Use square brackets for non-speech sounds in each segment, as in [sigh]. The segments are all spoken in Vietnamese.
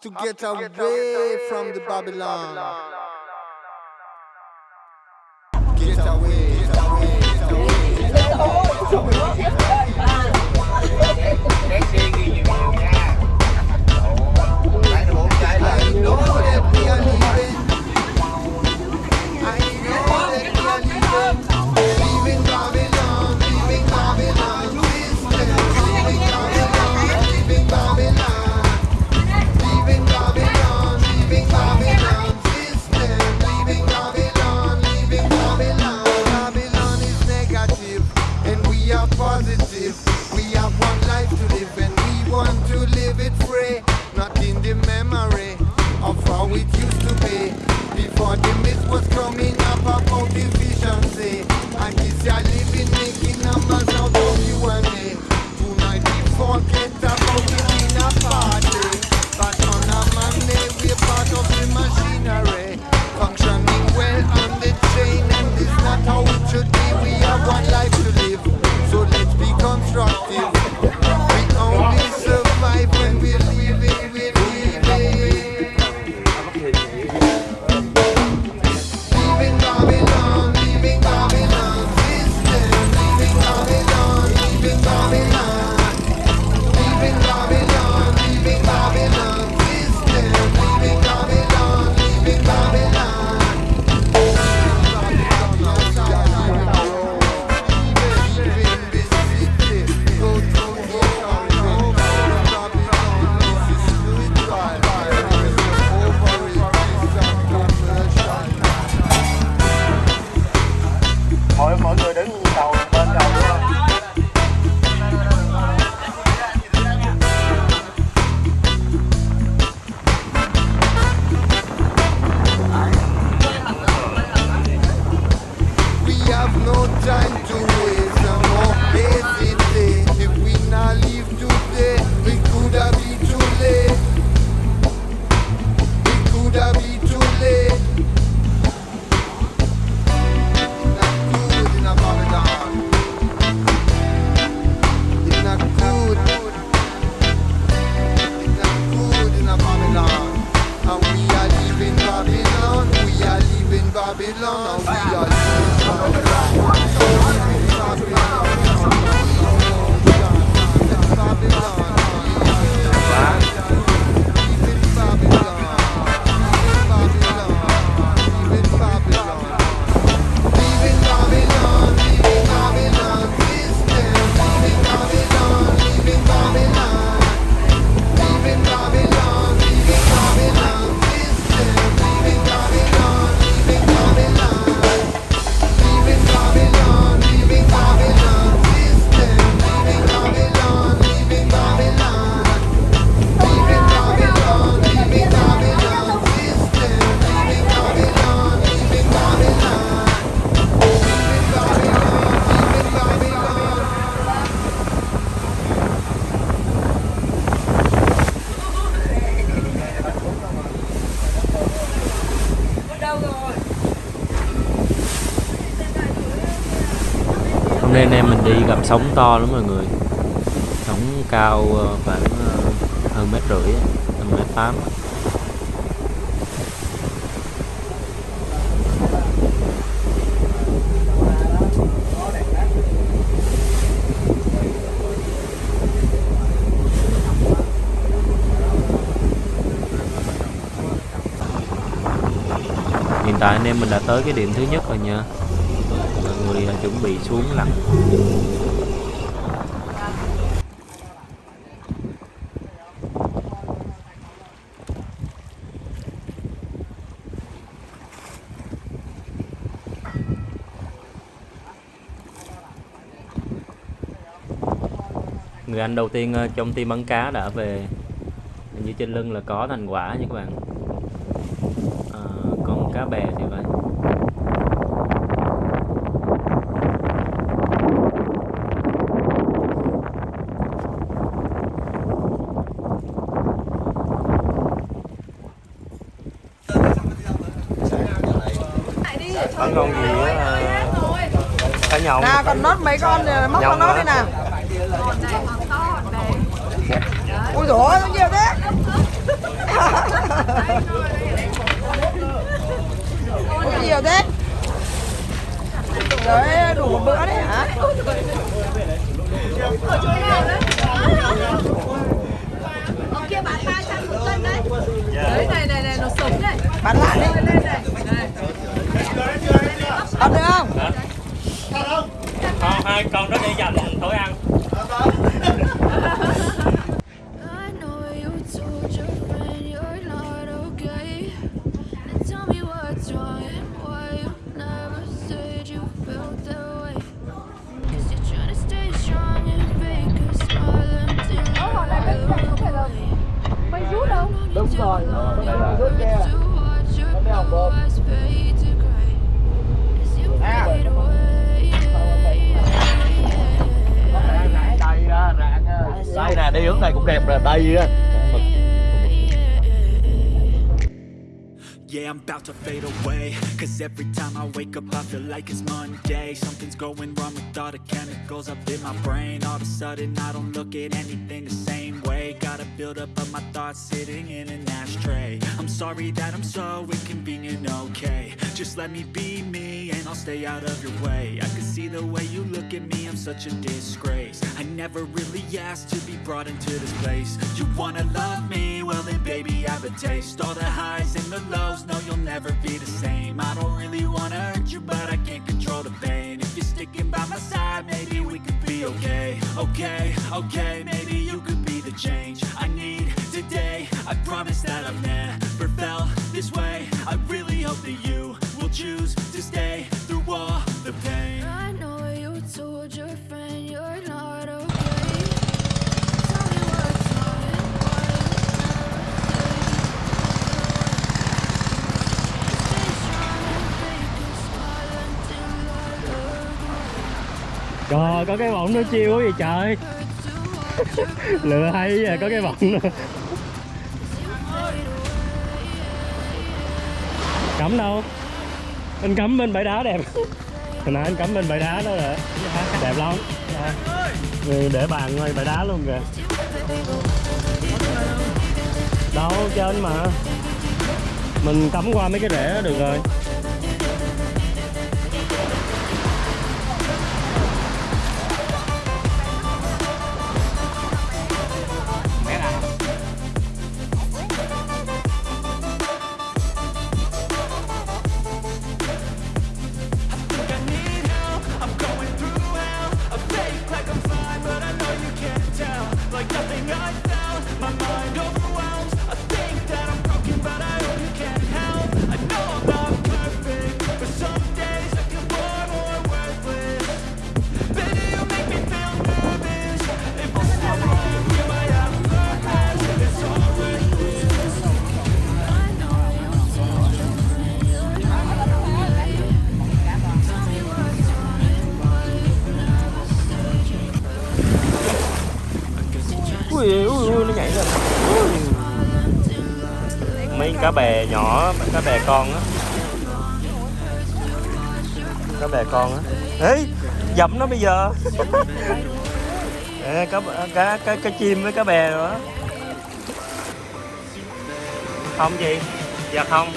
to get, away, from the Babylon. Get away, get away. Get away. Sóng to lắm mọi người. Sóng cao ờ, khoảng ờ, hơn mét rưỡi hơn mét tám hiện tại anh em mình đã tới cái điểm thứ nhất rồi nha. Mọi người đã chuẩn bị xuống lặn. Người anh đầu tiên ờ, trong team bắn cá đã về hình như trên lưng là có thành quả nha các bạn. Ờ, con cá bè thì vậy. Bắn con gì á cá nhồng nào còn nốt mấy con móc con nốt đi nào ui dồi ôi, nhiều thế Ôi, nhiều thế Đấy, đủ một bữa đấy hả? Ở kia bán 300 một cân đấy. Đấy này này này nó sống này. Bán lại đi Lên này. Này. Ăn được không? Không, hai con đó để dành tối ăn Đúng rồi, cái này là hồng bơm. á, rạng á. Đây nè, đi hướng này cũng đẹp rồi, đây Yeah, I'm about to fade away. Cause every time I wake up I feel like it's Monday. Something's going wrong with all the chemicals up in my brain. All of a sudden I don't look at anything the same way. Got a build up of my thoughts sitting in an ashtray. I'm sorry that I'm so inconvenient, okay. Just let me be me and I'll stay out of your way. I can see the way you look at me, I'm such a disgrace. I never really asked to be brought into this place. You wanna love me? Well then baby I have a taste. All the highs and the lows, no you'll never be the same. I don't really wanna hurt you but I can't control the pain. If you're sticking by my side maybe we could be okay. Okay, okay, maybe you could be the change I need today. I promise that I've never felt this way. I really hope that you will choose to stay through all the pain. I know you told your friend you're not okay. Trời, có cái bọng nó chiêu quá vậy trời. [laughs] Lựa hay vậy, có cái bọng nữa. Cắm đâu? Anh cắm bên bãi đá đẹp. Hồi nãy anh cắm bên bãi đá đó rồi. Đẹp lắm. Ừ, Để bàn ngay bãi đá luôn kìa. Đâu, trên mà. Mình cắm qua mấy cái rễ đó được rồi Like nothing I found, my mind oh, mấy cá bè nhỏ mấy cá bè con á. Cá bè con á. Ê dẫm nó bây giờ. [laughs] À, cá, cá, cá, cá chim với cá bè rồi á, không gì dạ không.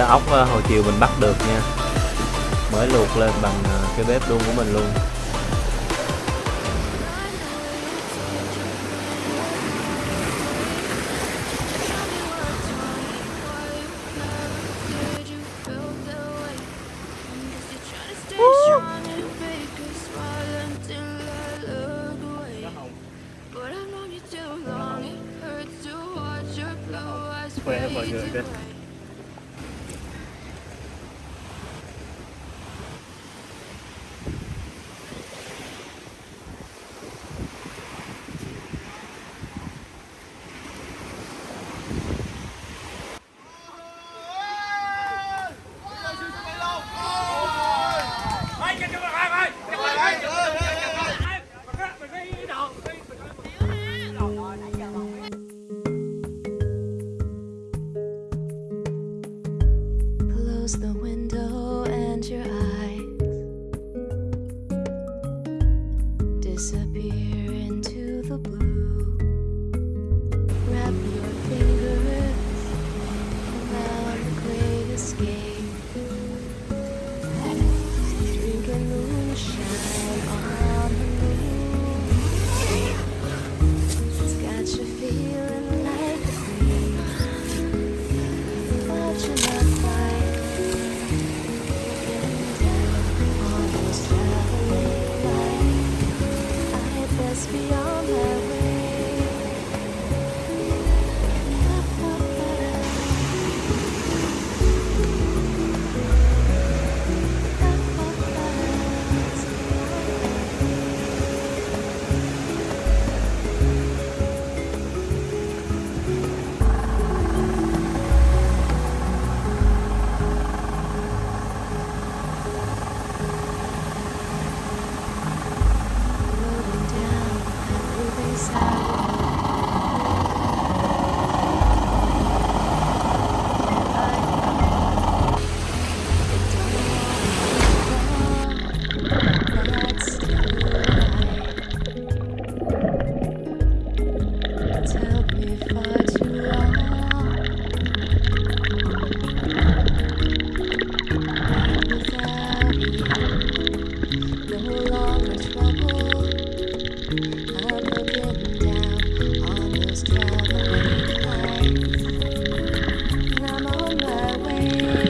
là ốc ờ, hồi chiều mình bắt được nha. Mới luộc lên bằng ờ, cái bếp luôn của mình luôn. Música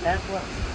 Quá ở trên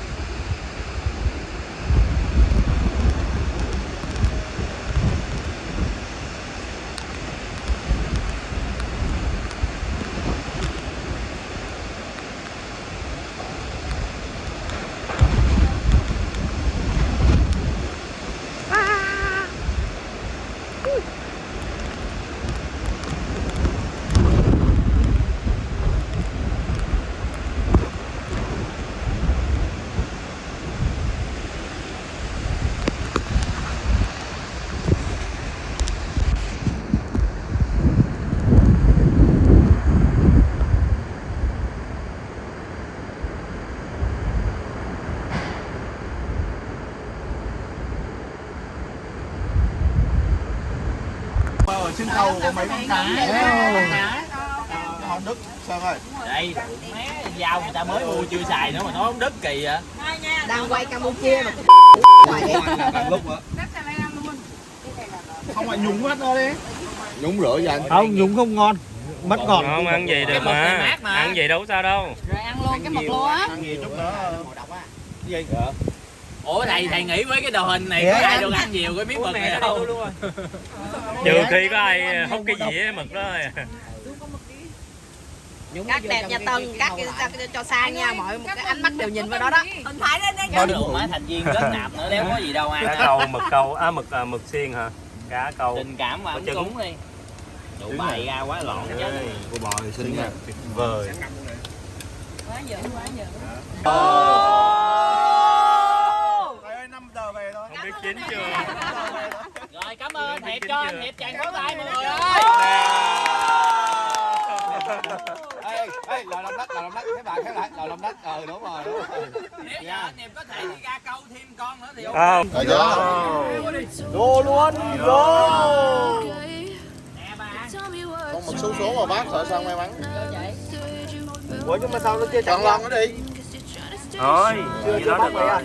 cầu có mấy con cá hòn đức sao ơi đây mé dao người ta mới mua chưa xài nữa mà nói không đứt kỳ vậy. Đang quay Campuchia mà. Lúc á. Không phải nhúng hết thôi đi. Nhúng rửa cho anh. Không nhúng không ngon. Mất ngọt. Không ăn gì được mà. mà. Ăn gì đâu sao đâu. Rồi ăn luôn cái mực luôn á. ăn nhiều chút nữa gì ủa thầy thầy nghĩ với cái đồ hình này có ai được ăn nhiều cái miếng mực này đâu Trừ khi có ai hút cái dĩa mực đó. Thôi Cắt đẹp nhà Tân, cắt cho, cho, cho sang nha, mọi một cái ánh mắt đều nhìn vào đó đó. Hình thái lên đây. có được má thành viên kết nạp nữa đéo có gì đâu Cá ăn câu, mực câu, à mực à, mực xiên hả? Cá câu tình cảm và trứng. cúng đi. Đủ bày ra quá lộn chứ. cô bò thì xinh nha. Tuyệt vời. Quá dữ, quá dữ. Không biết chín chưa? Rồi cảm ơn. Thiệp cho anh thiệp chàng pháo tay mọi người ơi. Ê ê lò lòng đất lò lòng đất các bạn khép lại lò lòng đất. Ờ đúng rồi đúng rồi. Nếu giờ anh thiệp có thể đi ra câu thêm con nữa thì ok. Không. Rồi chưa? Vô luôn vô nè bà. Con một số số mà bác sợ sao may mắn. Ủa nhưng mà sao nó chưa chọn lần nó đi. Cause you're trying to stay Thôi, strong. gì đó được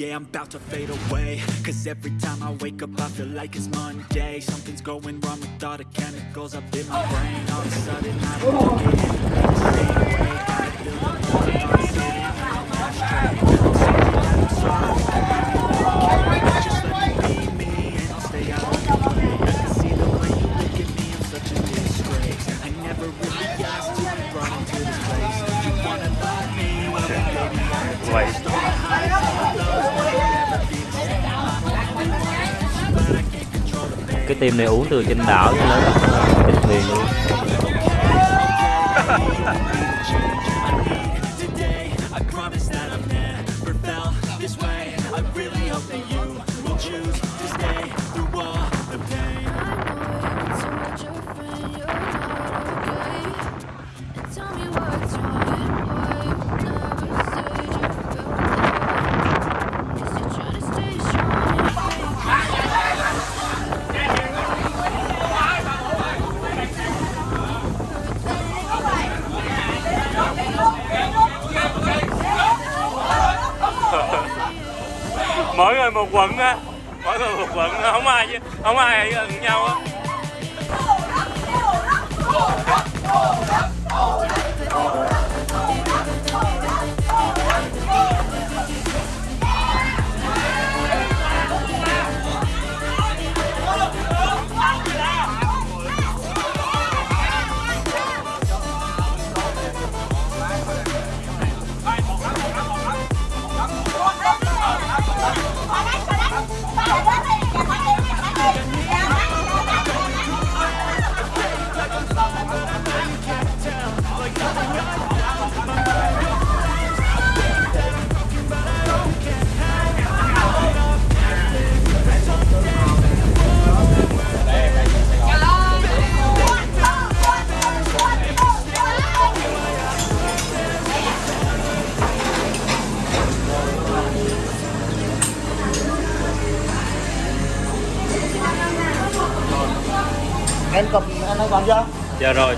Yeah, I'm about to fade away. Cause every time I wake up I feel like it's Monday. Something's going wrong with all the chemicals up in my brain. All of a sudden I don't look at này uống từ trên đảo cho đến trên thuyền luôn. [laughs] quận á. Mỗi người một quận Không ai không ai gần nhau Dạ rồi.